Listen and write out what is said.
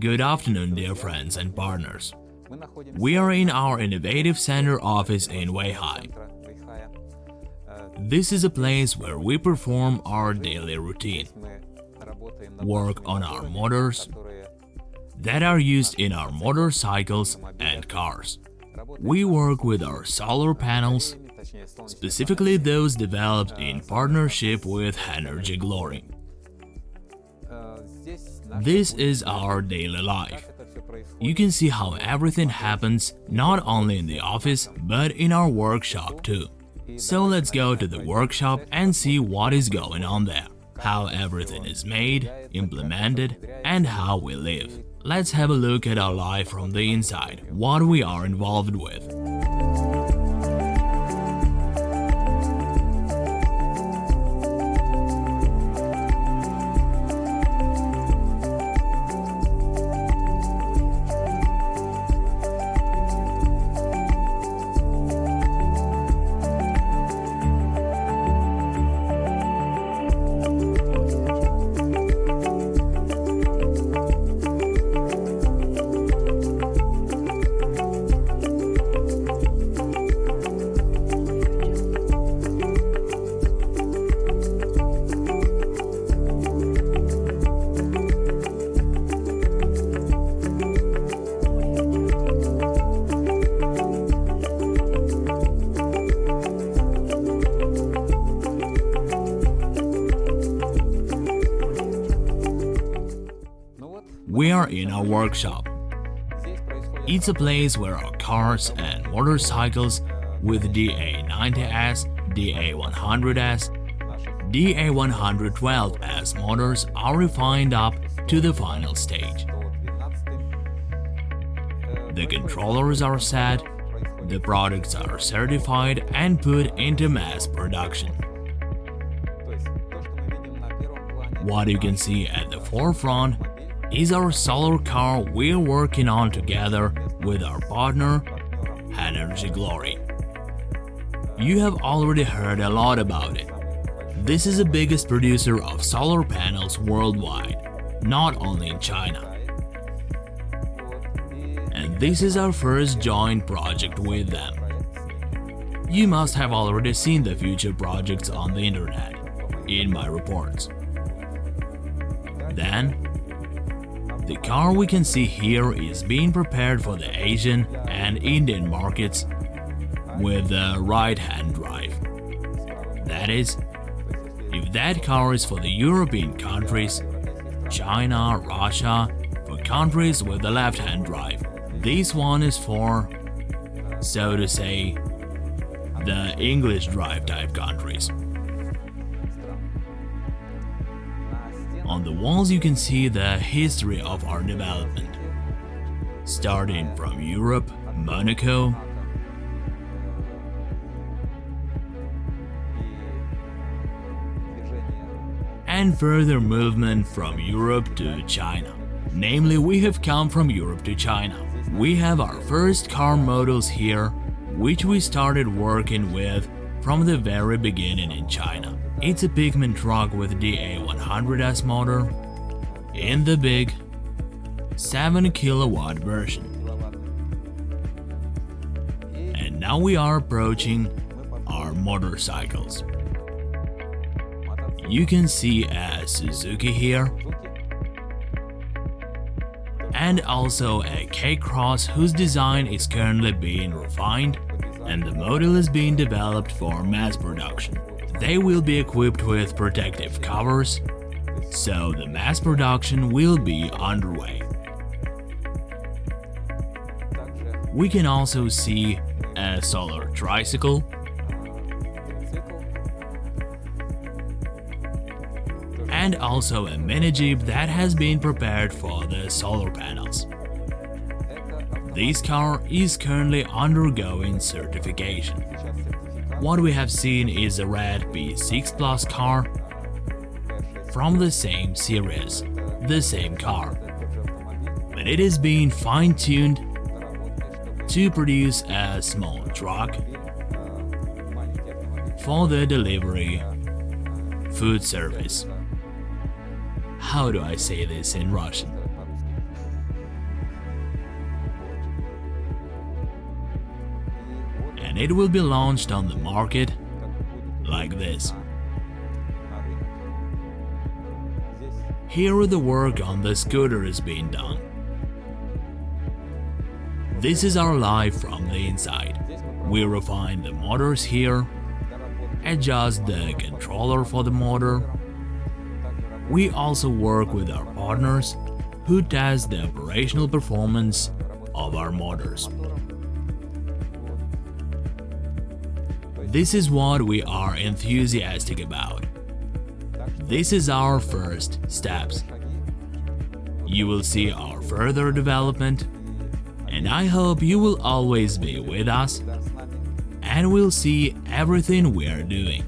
Good afternoon, dear friends and partners. We are in our Innovative Center office in Weihai. This is a place where we perform our daily routine, work on our motors that are used in our motorcycles and cars. We work with our solar panels, specifically those developed in partnership with Energy Glory. This is our daily life. You can see how everything happens not only in the office but in our workshop too. So let's go to the workshop and see what is going on there, how everything is made, implemented and how we live. Let's have a look at our life from the inside, what we are involved with. Workshop. It's a place where our cars and motorcycles with DA90S, DA100S, DA112S motors are refined up to the final stage. The controllers are set, the products are certified and put into mass production. What you can see at the forefront is our solar car we're working on together with our partner, Energy Glory. You have already heard a lot about it. This is the biggest producer of solar panels worldwide, not only in China. And this is our first joint project with them. You must have already seen the future projects on the internet, in my reports. Then, the car we can see here is being prepared for the Asian and Indian markets with the right-hand drive. That is, if that car is for the European countries, China, Russia, for countries with the left-hand drive, this one is for, so to say, the English drive type countries. On the walls you can see the history of our development. Starting from Europe, Monaco, and further movement from Europe to China. Namely, we have come from Europe to China. We have our first car models here, which we started working with from the very beginning in China. It's a pigment truck with DA100S motor in the big 7 kilowatt version. And now we are approaching our motorcycles. You can see a Suzuki here and also a K-Cross whose design is currently being refined and the model is being developed for mass production. They will be equipped with protective covers, so the mass production will be underway. We can also see a solar tricycle, and also a mini jeep that has been prepared for the solar panels. This car is currently undergoing certification. What we have seen is a red B6 Plus car from the same series, the same car. but it is being fine-tuned to produce a small truck for the delivery food service. How do I say this in Russian? And it will be launched on the market like this. Here the work on the scooter is being done. This is our life from the inside. We refine the motors here, adjust the controller for the motor. We also work with our partners who test the operational performance of our motors. This is what we are enthusiastic about. This is our first steps. You will see our further development and I hope you will always be with us and will see everything we are doing.